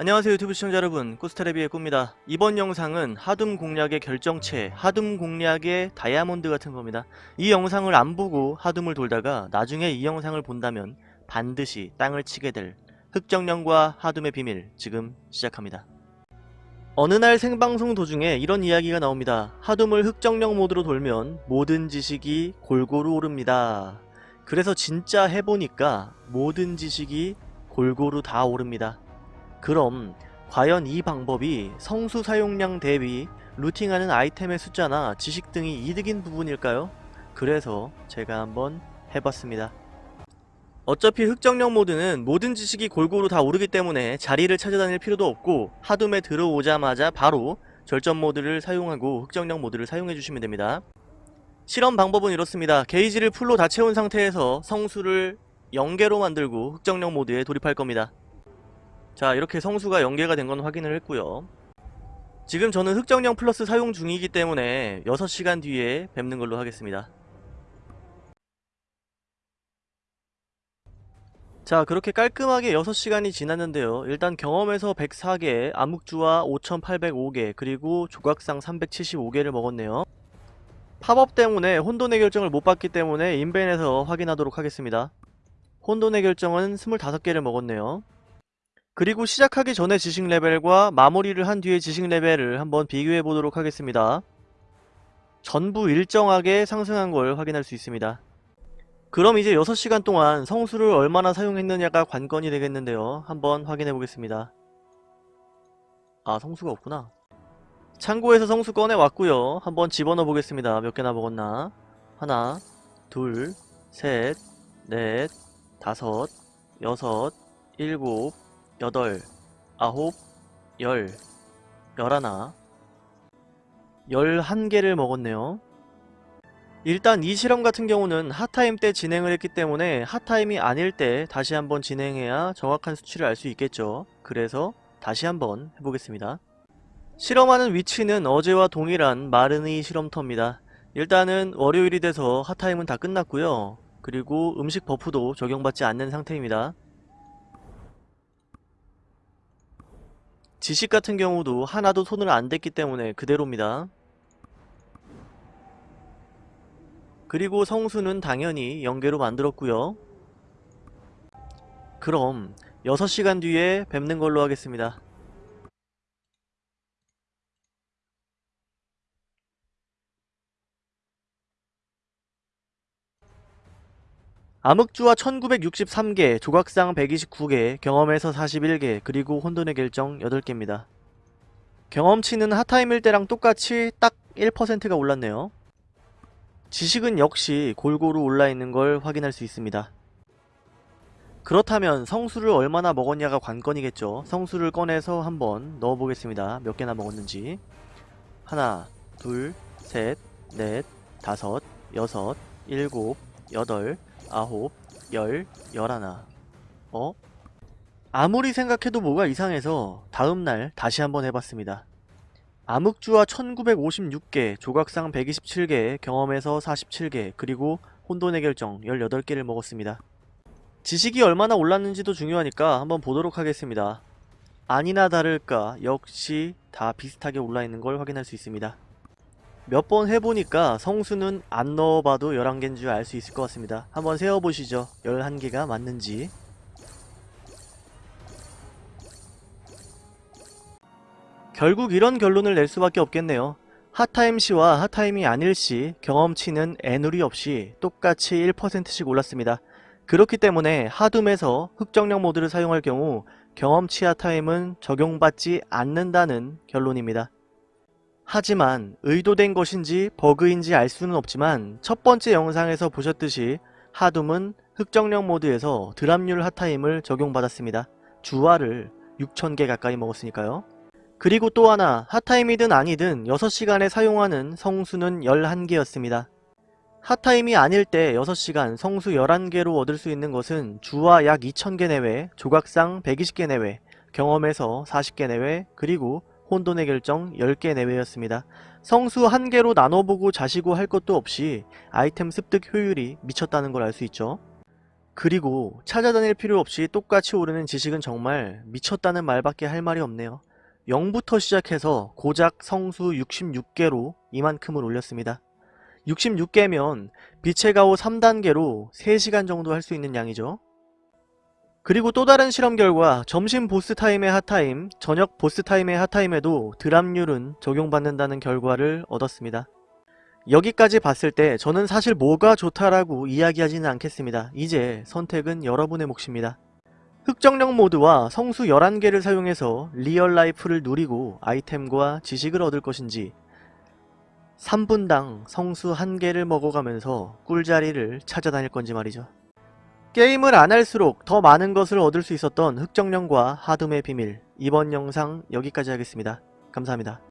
안녕하세요 유튜브 시청자 여러분. 꾸스테레비의 꾸입니다. 이번 영상은 하둠 공략의 결정체 하둠 공략의 다이아몬드 같은 겁니다. 이 영상을 안 보고 하둠을 돌다가 나중에 이 영상을 본다면 반드시 땅을 치게 될 흑정령과 하둠의 비밀 지금 시작합니다. 어느 날 생방송 도중에 이런 이야기가 나옵니다. 하둠을 흑정령 모드로 돌면 모든 지식이 골고루 오릅니다. 그래서 진짜 해보니까 모든 지식이 골고루 다 오릅니다 그럼 과연 이 방법이 성수 사용량 대비 루팅하는 아이템의 숫자나 지식 등이 이득인 부분일까요? 그래서 제가 한번 해봤습니다. 어차피 흑정령 모드는 모든 지식이 골고루 다 오르기 때문에 자리를 찾아다닐 필요도 없고 하둠에 들어오자마자 바로 절전 모드를 사용하고 흑정령 모드를 사용해주시면 됩니다. 실험 방법은 이렇습니다. 게이지를 풀로 다 채운 상태에서 성수를 0개로 만들고 흑정령 모드에 돌입할 겁니다. 자 이렇게 성수가 연계가 된 건 확인을 했고요. 지금 저는 흑정령 플러스 사용 중이기 때문에 6시간 뒤에 뵙는 걸로 하겠습니다. 자 그렇게 깔끔하게 6시간이 지났는데요. 일단 경험에서 104개 암흑주와 5805개 그리고 조각상 375개를 먹었네요. 팝업 때문에 혼돈의 결정을 못 받기 때문에 인벤에서 확인하도록 하겠습니다. 혼돈의 결정은 25개를 먹었네요 그리고 시작하기 전에 지식 레벨과 마무리를 한 뒤에 지식 레벨을 한번 비교해 보도록 하겠습니다. 전부 일정하게 상승한 걸 확인할 수 있습니다. 그럼 이제 6시간 동안 성수를 얼마나 사용했느냐가 관건이 되겠는데요. 한번 확인해 보겠습니다. 아 성수가 없구나. 창고에서 성수 꺼내 왔고요. 한번 집어넣어 보겠습니다. 몇 개나 먹었나. 하나, 둘, 셋, 넷, 다섯, 여섯, 일곱, 여덟, 아홉, 열, 열하나, 열한 개를 먹었네요. 일단 이 실험 같은 경우는 핫타임 때 진행을 했기 때문에 핫타임이 아닐 때 다시 한번 진행해야 정확한 수치를 알 수 있겠죠. 그래서 다시 한번 해보겠습니다. 실험하는 위치는 어제와 동일한 마르니 실험터입니다. 일단은 월요일이 돼서 hot time은 다 끝났고요. 그리고 음식 buff도 적용받지 않는 상태입니다. 지식 같은 경우도 하나도 손을 안 댔기 때문에 그대로입니다. 그리고 성수는 당연히 연계로 만들었고요. 그럼 6시간 뒤에 뵙는 걸로 하겠습니다. 암흑주와 1963개, 조각상 129개, 경험에서 41개, 그리고 혼돈의 결정 8개입니다. 경험치는 핫타임일 때랑 똑같이 딱 1%가 올랐네요. 지식은 역시 골고루 올라있는 걸 확인할 수 있습니다. 그렇다면 성수를 얼마나 먹었냐가 관건이겠죠. 성수를 꺼내서 한번 넣어보겠습니다. 몇 개나 먹었는지. 하나, 둘, 셋, 넷, 다섯, 여섯, 일곱, 여덟, 아홉, 열, 열하나 어? 아무리 생각해도 뭐가 이상해서 다음날 다시 한번 해봤습니다. 암흑주와 1956개, 조각상 127개, 경험에서 47개, 그리고 혼돈의 결정 18개를 먹었습니다. 지식이 얼마나 올랐는지도 중요하니까 한번 보도록 하겠습니다. 아니나 다를까 역시 다 비슷하게 올라있는 걸 확인할 수 있습니다. 몇 번 해보니까 성수는 안 넣어봐도 11개인 줄 알 수 있을 것 같습니다. 한번 세어보시죠. 11개가 맞는지. 결국 이런 결론을 낼 수밖에 없겠네요. hot time 시와 hot time이 아닐 시 경험치는 애누리 없이 똑같이 1%씩 올랐습니다. 그렇기 때문에 하둠에서 흑정령 모드를 사용할 경우 경험치 hot time은 적용받지 않는다는 결론입니다. 하지만 의도된 것인지 버그인지 알 수는 없지만 첫 번째 영상에서 보셨듯이 하둠은 흑정령 모드에서 drop률 hot time을 적용받았습니다. 주화를 6,000개 가까이 먹었으니까요. 그리고 또 하나 핫타임이든 아니든 6시간에 사용하는 성수는 11개였습니다. 핫타임이 아닐 때 6시간 성수 11개로 얻을 수 있는 것은 주화 약 2,000개 내외, 조각상 120개 내외, 경험에서 40개 내외, 그리고 혼돈의 결정 10개 내외였습니다. 성수 1개로 나눠보고 자시고 할 것도 없이 아이템 습득 효율이 미쳤다는 걸 알 수 있죠. 그리고 찾아다닐 필요 없이 똑같이 오르는 지식은 정말 미쳤다는 말밖에 할 말이 없네요. 0부터 시작해서 고작 성수 66개로 이만큼을 올렸습니다. 66개면 빛의 가오 3단계로 3시간 정도 할 수 있는 양이죠. 그리고 또 다른 실험 결과 점심 보스 타임의 핫타임, 저녁 보스 타임의 핫타임에도 드랍률은 적용받는다는 결과를 얻었습니다. 여기까지 봤을 때 저는 사실 뭐가 좋다라고 이야기하지는 않겠습니다. 이제 선택은 여러분의 몫입니다. 흑정령 모드와 성수 11개를 사용해서 real life를 누리고 아이템과 지식을 얻을 것인지 3분당 성수 1개를 먹어가면서 꿀자리를 찾아다닐 건지 말이죠. 게임을 안 할수록 더 많은 것을 얻을 수 있었던 흑정령과 하둠의 비밀 이번 영상 여기까지 하겠습니다. 감사합니다.